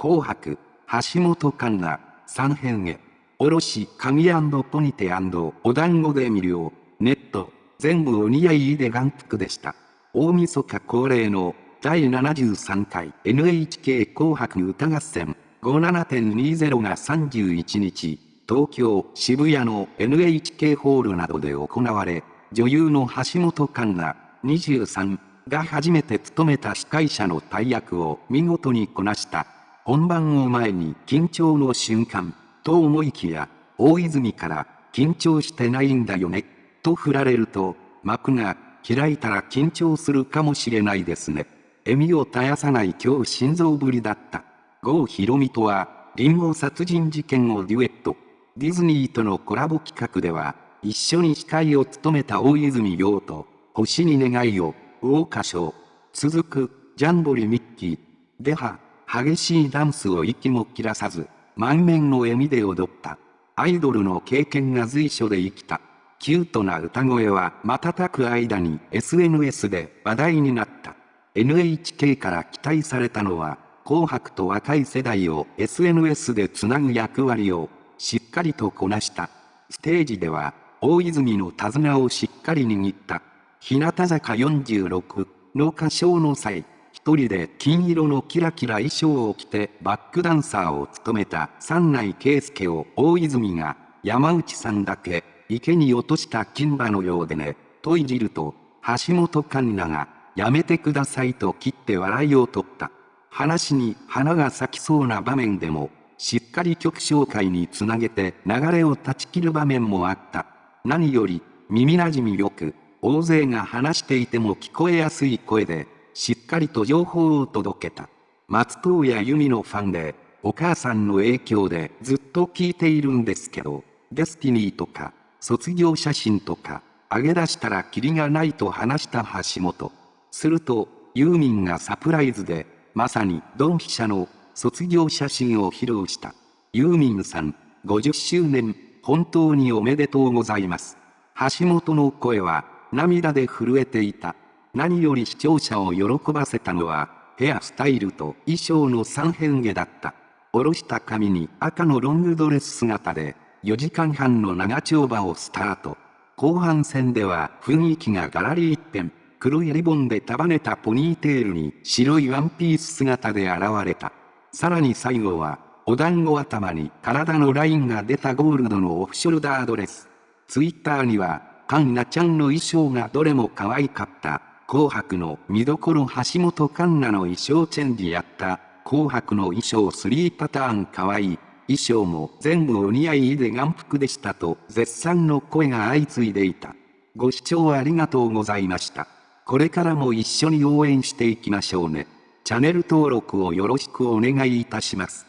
紅白、橋本環奈、三編へ。おろし、髪ポニテお団子で見るよ。ネット、全部お似合いで眼福でした。大晦日恒例の第73回 NHK 紅白歌合戦57.20が31日、東京、渋谷の NHK ホールなどで行われ、女優の橋本環奈23が初めて務めた司会者の大役を見事にこなした。本番を前に緊張の瞬間、と思いきや、大泉から緊張してないんだよね、と振られると、幕が開いたら緊張するかもしれないですね。笑みを絶やさない今日心臓ぶりだった。郷ひろみとは、リンゴ殺人事件をデュエット。ディズニーとのコラボ企画では、一緒に司会を務めた大泉洋と、星に願いを、桜花賞。続く、ジャンボリミッキー。では、激しいダンスを息も切らさず、満面の笑みで踊った。アイドルの経験が随所で生きた。キュートな歌声は瞬く間に SNS で話題になった。NHK から期待されたのは、紅白と若い世代を SNS でつなぐ役割をしっかりとこなした。ステージでは、大泉の手綱をしっかり握った。日向坂46の歌唱の際、一人で金色のキラキラ衣装を着てバックダンサーを務めた三内圭介を大泉が山内さんだけ池に落とした金馬のようでね、といじると橋本環奈がやめてくださいと切って笑いを取った。話に花が咲きそうな場面でもしっかり曲紹介につなげて流れを断ち切る場面もあった。何より耳馴染みよく大勢が話していても聞こえやすい声でしっかりと情報を届けた。松任谷由実のファンで、お母さんの影響でずっと聞いているんですけど、デスティニーとか、卒業写真とか、上げ出したらキリがないと話した橋本。すると、ユーミンがサプライズで、まさにドンピシャの卒業写真を披露した。ユーミンさん、50周年、本当におめでとうございます。橋本の声は涙で震えていた。何より視聴者を喜ばせたのは、ヘアスタイルと衣装の三変化だった。下ろした髪に赤のロングドレス姿で、4時間半の長丁場をスタート。後半戦では雰囲気がガラリ一変。黒いリボンで束ねたポニーテールに白いワンピース姿で現れた。さらに最後は、お団子頭に体のラインが出たゴールドのオフショルダードレス。ツイッターには、カンナちゃんの衣装がどれも可愛かった。紅白の見どころ橋本環奈の衣装チェンジやった。紅白の衣装3パターンかわいい。衣装も全部お似合いで眼福でしたと絶賛の声が相次いでいた。ご視聴ありがとうございました。これからも一緒に応援していきましょうね。チャンネル登録をよろしくお願いいたします。